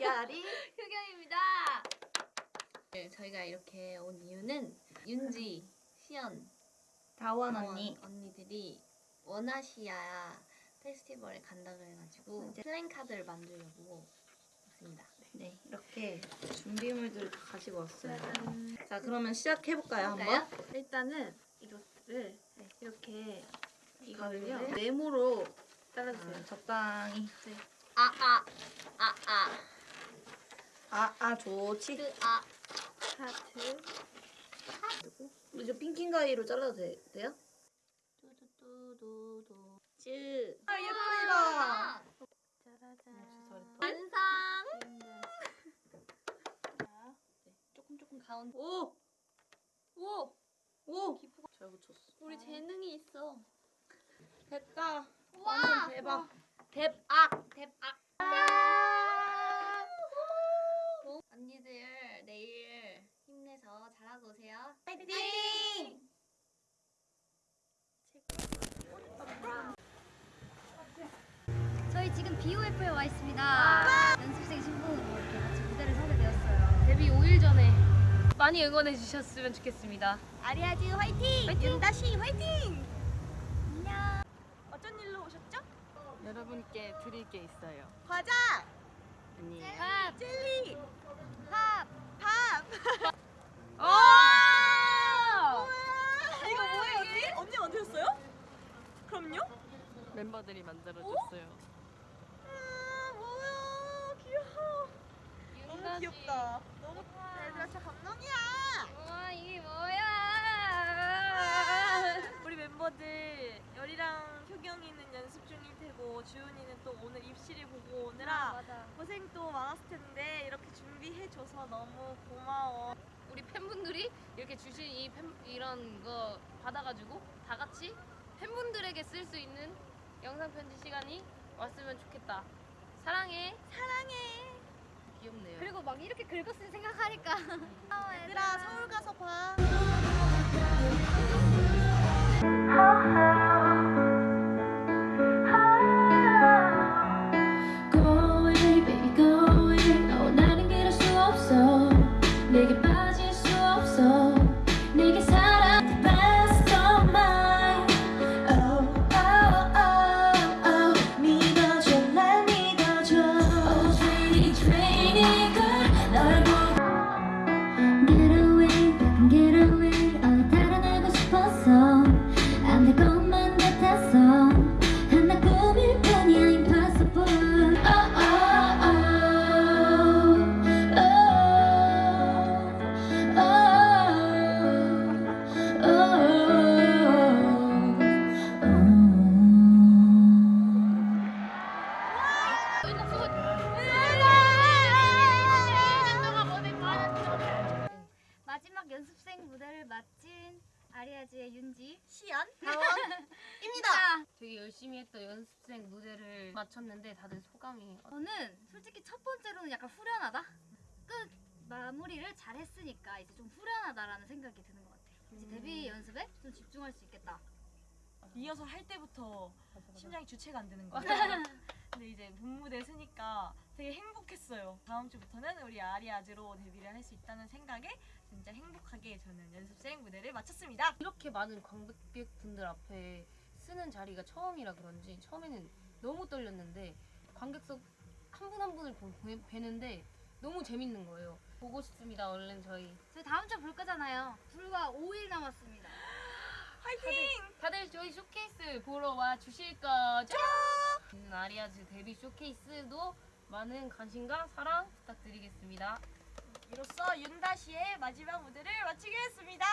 야리 효경입니다. 네, 저희가 이렇게 온 이유는 윤지, 시연, 다원 언니 언니들이 원아시아 페스티벌에 간다고 해가지고 네. 플랜 카드를 만들려고 왔습니다. 네, 이렇게 준비물들 다 가지고 왔어요. 짜잔. 자, 그러면 시작해볼까요, 한번? 일단은 이것들을 네, 이렇게 이거를요 네모로 잘라주세요. 아, 적당히. 네. 아, 아, 아, 아. 아, 아, 좋지. 그아 하트 이제 핑킹 가위로 잘라도 돼, 돼요? 두두두두두 쯔. 아 예쁩니다. 짜라잔. 완성 조금 조금 가운데 오! 오 오! 잘 붙였어. 우리 재능이 있어 됐다. 완전 대박. 대박 대박 언니들 내일 힘내서 잘하고 오세요 파이팅! 저희 지금 BOF에 와 있습니다. 연습생 신분으로 이렇게 같이 무대를 서게 되었어요. 데뷔 5일 전에 많이 응원해 주셨으면 좋겠습니다 아리아즈 화이팅! 윤다씨 화이팅! 안녕. 어쩐 일로 오셨죠? 여러분께 드릴 게 있어요. 과자, 아니에요. 밥! 젤리, 밥! 밥. 오! 우와, 이거 뭐예요, 언니? 언니 만드셨어요? 그럼요? 멤버들이 만들어줬어요. 아, 뭐야, 귀여워. 너무 귀엽다. 너무 얘들아, 진짜 감동이야. 와 이게 뭐야? 우리 멤버들 열이랑 효경이는 연습 중일 테고 주윤이는 또 오늘 입시를 보고 오느라 맞아. 고생 또 많았을 텐데 이렇게 준비해줘서 너무 고마워. 우리 팬분들이 이렇게 주신 이 팬, 이런 거 받아가지고 다 같이 팬분들에게 쓸 수 있는 영상 편지 시간이 왔으면 좋겠다. 사랑해. 사랑해. 귀엽네요. 그리고 막 이렇게 긁었을 생각하니까. 아, 얘들아, 서울 가서 봐. 연습생 무대를 마친 아리아즈의 윤지. 시연, 입니다. 되게 열심히 했던 연습생 무대를 마쳤는데 다들 소감이 어- 저는 솔직히 첫 번째로는 약간 후련하다. 끝 마무리를 잘 했으니까 이제 좀 후련하다라는 생각이 드는 것 같아요. 이제 데뷔 연습에 좀 집중할 수 있겠다. 리허설 할 때부터 심장이 주체가 안 되는 거예요. 근데 이제 본무대 서니까 되게 행복했어요. 다음 주부터는 우리 아리아즈로 데뷔를 할 수 있다는 생각에 진짜 행복하게 저는 연습생 무대를 마쳤습니다. 이렇게 많은 관객분들 앞에 쓰는 자리가 처음이라 그런지 처음에는 너무 떨렸는데 관객석 한 분 한 분을 뵈- 뵈는데 너무 재밌는 거예요. 보고 싶습니다. 얼른 저희 저희 다음 주에 볼 거잖아요. 불과 5일 남았습니다. 화이팅! 다들 저희 쇼케이스 보러 와 주실 거죠? 음, 아리아즈 데뷔 쇼케이스도 많은 관심과 사랑 부탁드리겠습니다. 이로써 윤다시의 마지막 무대를 마치겠습니다.